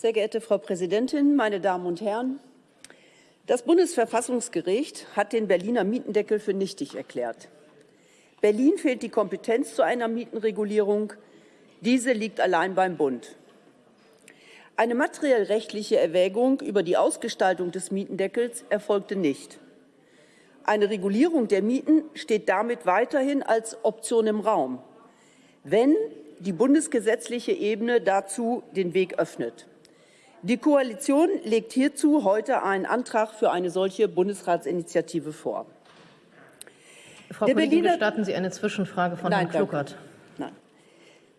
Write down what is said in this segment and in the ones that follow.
Sehr geehrte Frau Präsidentin, meine Damen und Herren! Das Bundesverfassungsgericht hat den Berliner Mietendeckel für nichtig erklärt. Berlin fehlt die Kompetenz zu einer Mietenregulierung. Diese liegt allein beim Bund. Eine materiell-rechtliche Erwägung über die Ausgestaltung des Mietendeckels erfolgte nicht. Eine Regulierung der Mieten steht damit weiterhin als Option im Raum, wenn die bundesgesetzliche Ebene dazu den Weg öffnet. Die Koalition legt hierzu heute einen Antrag für eine solche Bundesratsinitiative vor. Frau der Kollegin, Berliner, gestatten Sie eine Zwischenfrage von Nein, Herrn Kluckert? Nein.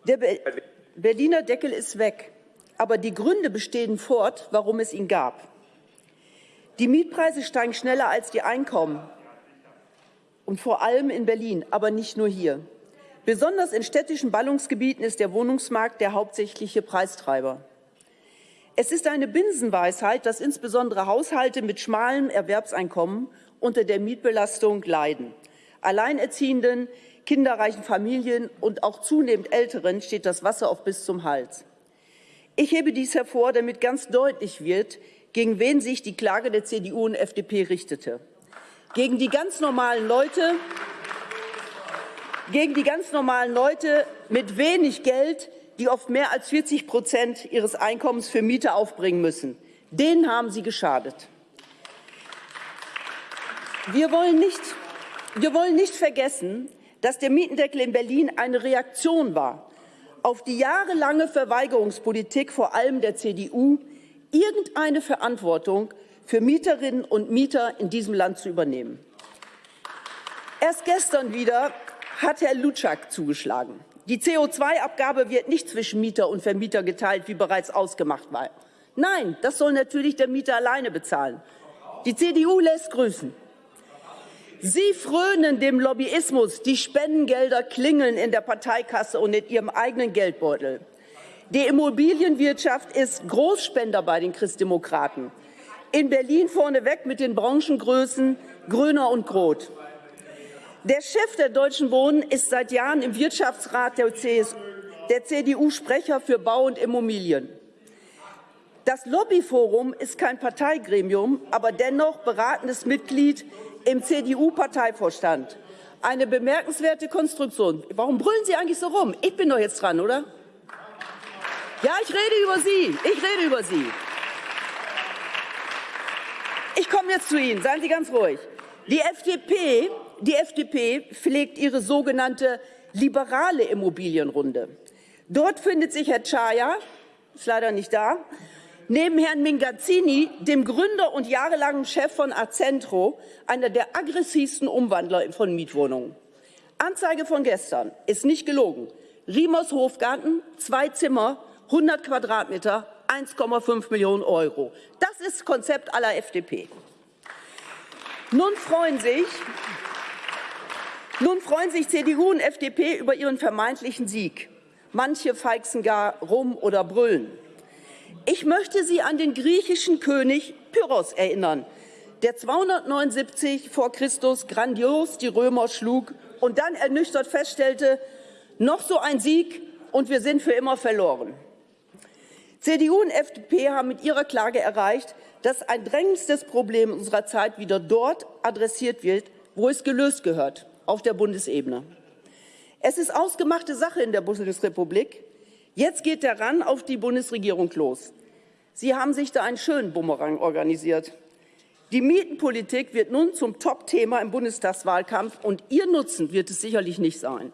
Der Be Berliner Deckel ist weg, aber die Gründe bestehen fort, warum es ihn gab. Die Mietpreise steigen schneller als die Einkommen, und vor allem in Berlin, aber nicht nur hier. Besonders in städtischen Ballungsgebieten ist der Wohnungsmarkt der hauptsächliche Preistreiber. Es ist eine Binsenweisheit, dass insbesondere Haushalte mit schmalem Erwerbseinkommen unter der Mietbelastung leiden. Alleinerziehenden, kinderreichen Familien und auch zunehmend Älteren steht das Wasser auf bis zum Hals. Ich hebe dies hervor, damit ganz deutlich wird, gegen wen sich die Klage der CDU und FDP richtete. Gegen die ganz normalen Leute, gegen die ganz normalen Leute mit wenig Geld, die oft mehr als 40 Prozent ihres Einkommens für Miete aufbringen müssen. Denen haben Sie geschadet. Wir wollen nicht, wir wollen nicht vergessen, dass der Mietendeckel in Berlin eine Reaktion war auf die jahrelange Verweigerungspolitik vor allem der CDU, irgendeine Verantwortung für Mieterinnen und Mieter in diesem Land zu übernehmen. Erst gestern wieder hat Herr Lutschak zugeschlagen. Die CO2-Abgabe wird nicht zwischen Mieter und Vermieter geteilt, wie bereits ausgemacht war. Nein, das soll natürlich der Mieter alleine bezahlen. Die CDU lässt grüßen. Sie frönen dem Lobbyismus, die Spendengelder klingeln in der Parteikasse und in ihrem eigenen Geldbeutel. Die Immobilienwirtschaft ist Großspender bei den Christdemokraten. In Berlin vorneweg mit den Branchengrößen Gröner und Groth. Der Chef der Deutschen Wohnen ist seit Jahren im Wirtschaftsrat der, der CDU Sprecher für Bau und Immobilien. Das Lobbyforum ist kein Parteigremium, aber dennoch beratendes Mitglied im CDU-Parteivorstand. Eine bemerkenswerte Konstruktion. Warum brüllen Sie eigentlich so rum? Ich bin doch jetzt dran, oder? Ja, ich rede über Sie. Ich rede über Sie. Ich komme jetzt zu Ihnen. Seien Sie ganz ruhig. Die FDP die FDP pflegt ihre sogenannte liberale Immobilienrunde. Dort findet sich Herr Chaya, ist leider nicht da, neben Herrn Mingazzini, dem Gründer und jahrelangen Chef von Accentro, einer der aggressivsten Umwandler von Mietwohnungen. Anzeige von gestern ist nicht gelogen. Riemers Hofgarten, zwei Zimmer, 100 Quadratmeter, 1,5 Millionen Euro. Das ist Konzept aller FDP. Nun freuen sich nun freuen sich CDU und FDP über ihren vermeintlichen Sieg. Manche feixen gar rum oder brüllen. Ich möchte Sie an den griechischen König Pyrrhos erinnern, der 279 vor Christus grandios die Römer schlug und dann ernüchtert feststellte, noch so ein Sieg und wir sind für immer verloren. CDU und FDP haben mit ihrer Klage erreicht, dass ein drängendstes Problem unserer Zeit wieder dort adressiert wird, wo es gelöst gehört, auf der Bundesebene. Es ist ausgemachte Sache in der Bundesrepublik. Jetzt geht der Ran auf die Bundesregierung los. Sie haben sich da einen schönen Bumerang organisiert. Die Mietenpolitik wird nun zum Top-Thema im Bundestagswahlkampf, und Ihr Nutzen wird es sicherlich nicht sein.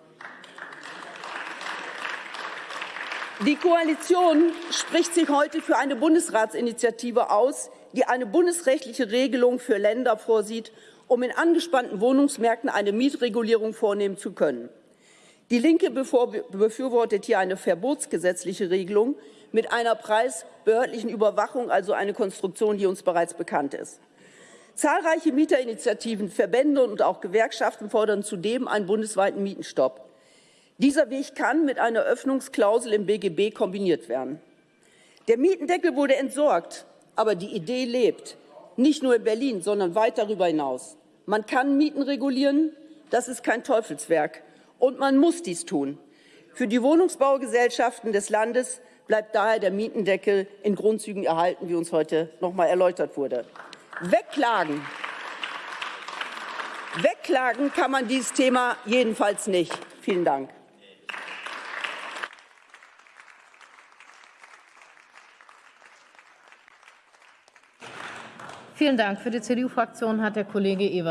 Die Koalition spricht sich heute für eine Bundesratsinitiative aus, die eine bundesrechtliche Regelung für Länder vorsieht um in angespannten Wohnungsmärkten eine Mietregulierung vornehmen zu können. Die Linke befürwortet hier eine verbotsgesetzliche Regelung mit einer preisbehördlichen Überwachung, also eine Konstruktion, die uns bereits bekannt ist. Zahlreiche Mieterinitiativen, Verbände und auch Gewerkschaften fordern zudem einen bundesweiten Mietenstopp. Dieser Weg kann mit einer Öffnungsklausel im BGB kombiniert werden. Der Mietendeckel wurde entsorgt, aber die Idee lebt, nicht nur in Berlin, sondern weit darüber hinaus. Man kann Mieten regulieren, das ist kein Teufelswerk. Und man muss dies tun. Für die Wohnungsbaugesellschaften des Landes bleibt daher der Mietendeckel in Grundzügen erhalten, wie uns heute noch mal erläutert wurde. Wegklagen. Wegklagen kann man dieses Thema jedenfalls nicht. Vielen Dank. Vielen Dank. Für die CDU-Fraktion hat der Kollege Ewer